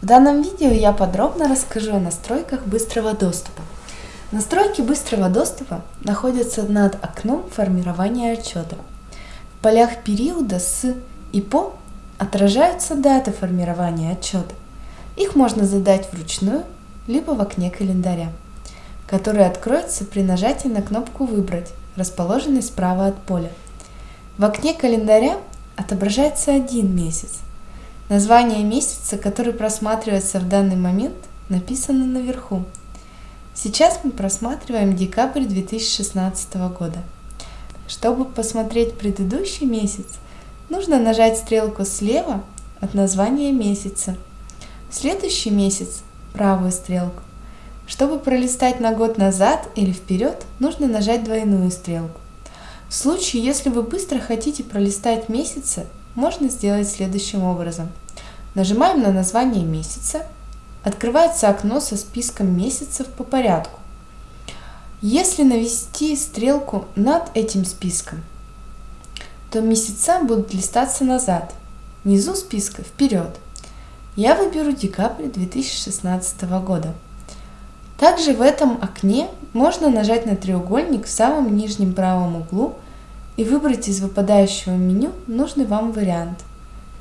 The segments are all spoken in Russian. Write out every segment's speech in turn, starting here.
В данном видео я подробно расскажу о настройках быстрого доступа. Настройки быстрого доступа находятся над окном формирования отчета. В полях периода с и по отражаются даты формирования отчета. Их можно задать вручную, либо в окне календаря, который откроется при нажатии на кнопку «Выбрать», расположенной справа от поля. В окне календаря отображается один месяц – Название месяца, который просматривается в данный момент, написано наверху. Сейчас мы просматриваем декабрь 2016 года. Чтобы посмотреть предыдущий месяц, нужно нажать стрелку слева от названия месяца. Следующий месяц – правую стрелку. Чтобы пролистать на год назад или вперед, нужно нажать двойную стрелку. В случае, если вы быстро хотите пролистать месяцы, можно сделать следующим образом. Нажимаем на название месяца. Открывается окно со списком месяцев по порядку. Если навести стрелку над этим списком, то месяца будут листаться назад, внизу списка вперед. Я выберу декабрь 2016 года. Также в этом окне можно нажать на треугольник в самом нижнем правом углу и выбрать из выпадающего меню нужный вам вариант.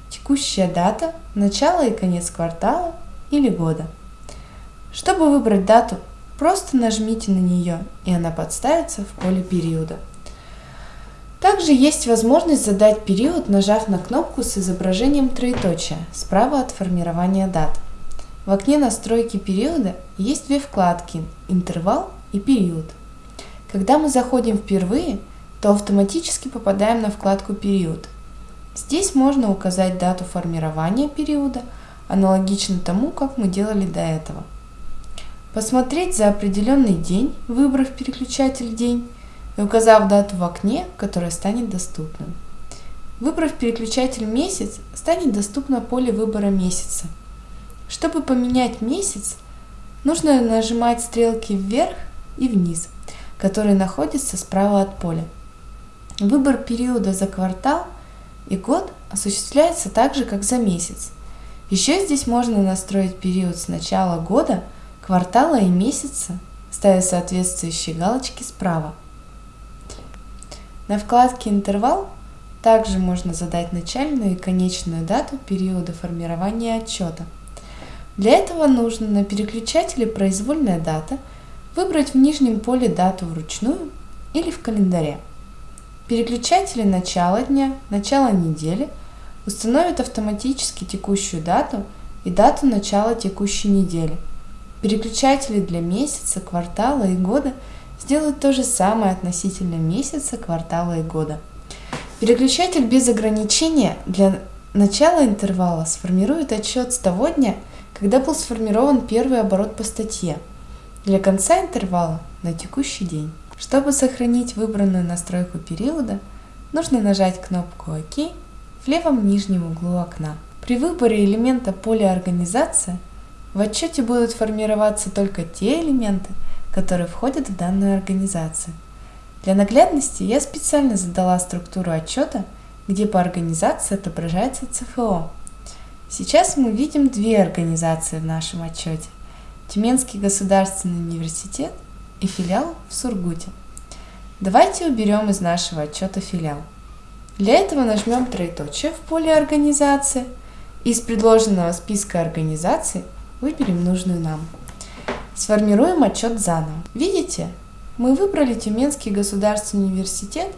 Текущая дата, начало и конец квартала или года. Чтобы выбрать дату, просто нажмите на нее, и она подставится в поле периода. Также есть возможность задать период, нажав на кнопку с изображением троеточия справа от формирования дат. В окне настройки периода есть две вкладки «Интервал» и «Период». Когда мы заходим впервые – то автоматически попадаем на вкладку «Период». Здесь можно указать дату формирования периода, аналогично тому, как мы делали до этого. Посмотреть за определенный день, выбрав переключатель «День» и указав дату в окне, которая станет доступным. Выбрав переключатель «Месяц», станет доступно поле выбора месяца. Чтобы поменять месяц, нужно нажимать стрелки вверх и вниз, которые находятся справа от поля. Выбор периода за квартал и год осуществляется так же, как за месяц. Еще здесь можно настроить период с начала года, квартала и месяца, ставя соответствующие галочки справа. На вкладке «Интервал» также можно задать начальную и конечную дату периода формирования отчета. Для этого нужно на переключателе «Произвольная дата» выбрать в нижнем поле дату вручную или в календаре. Переключатели начала дня, начала недели установят автоматически текущую дату и дату начала текущей недели. Переключатели для месяца, квартала и года сделают то же самое относительно месяца, квартала и года. Переключатель без ограничения для начала интервала сформирует отчет с того дня, когда был сформирован первый оборот по статье, для конца интервала на текущий день. Чтобы сохранить выбранную настройку периода, нужно нажать кнопку ОК в левом нижнем углу окна. При выборе элемента поля «Организация» в отчете будут формироваться только те элементы, которые входят в данную организацию. Для наглядности я специально задала структуру отчета, где по организации отображается ЦФО. Сейчас мы видим две организации в нашем отчете. Тюменский государственный университет – и филиал в Сургуте. Давайте уберем из нашего отчета филиал. Для этого нажмем троеточие в поле «Организация» и из предложенного списка организаций выберем нужную нам. Сформируем отчет заново. Видите, мы выбрали Тюменский государственный университет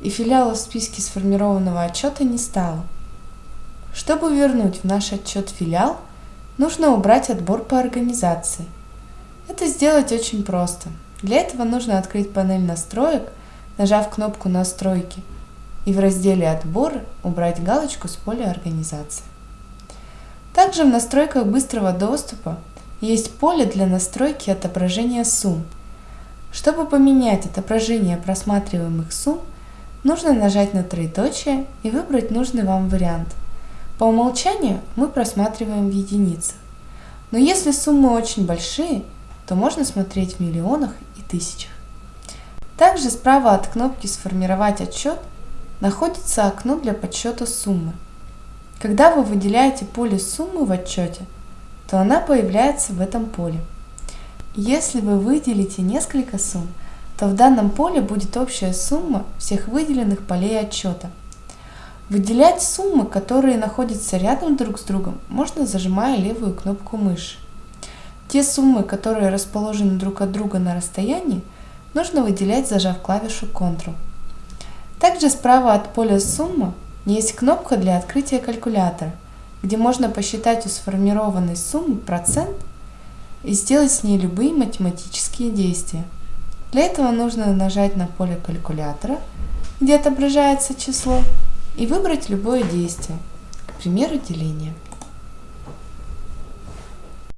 и филиала в списке сформированного отчета не стало. Чтобы вернуть в наш отчет филиал, нужно убрать отбор по организации. Это сделать очень просто. Для этого нужно открыть панель настроек, нажав кнопку «Настройки» и в разделе «Отборы» убрать галочку с поля «Организация». Также в настройках быстрого доступа есть поле для настройки отображения сумм. Чтобы поменять отображение просматриваемых сумм, нужно нажать на троеточие и выбрать нужный вам вариант. По умолчанию мы просматриваем в единицах. Но если суммы очень большие – то можно смотреть в миллионах и тысячах. Также справа от кнопки «Сформировать отчет» находится окно для подсчета суммы. Когда вы выделяете поле суммы в отчете, то она появляется в этом поле. Если вы выделите несколько сумм, то в данном поле будет общая сумма всех выделенных полей отчета. Выделять суммы, которые находятся рядом друг с другом, можно зажимая левую кнопку мыши. Те суммы, которые расположены друг от друга на расстоянии, нужно выделять, зажав клавишу Ctrl. Также справа от поля «Сумма» есть кнопка для открытия калькулятора, где можно посчитать у сформированной суммы процент и сделать с ней любые математические действия. Для этого нужно нажать на поле калькулятора, где отображается число, и выбрать любое действие, к примеру, деление.